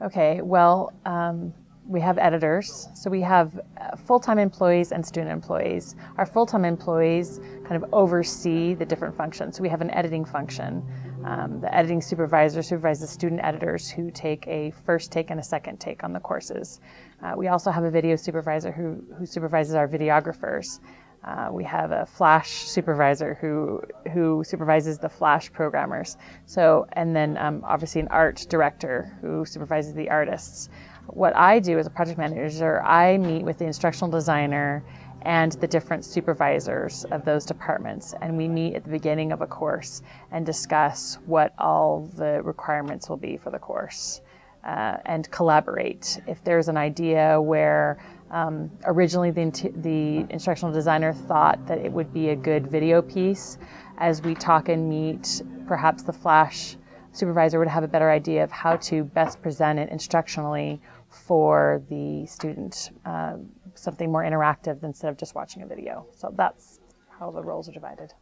Okay, well, um, we have editors. So we have uh, full-time employees and student employees. Our full-time employees kind of oversee the different functions. So we have an editing function. Um, the editing supervisor supervises student editors who take a first take and a second take on the courses. Uh, we also have a video supervisor who, who supervises our videographers. Uh, we have a Flash supervisor who who supervises the Flash programmers. So, and then um, obviously an art director who supervises the artists. What I do as a project manager, I meet with the instructional designer and the different supervisors of those departments, and we meet at the beginning of a course and discuss what all the requirements will be for the course. Uh, and collaborate. If there's an idea where um, originally, the, the, instructional designer thought that it would be a good video piece. As we talk and meet, perhaps the Flash supervisor would have a better idea of how to best present it instructionally for the student, uh, something more interactive instead of just watching a video. So that's how the roles are divided.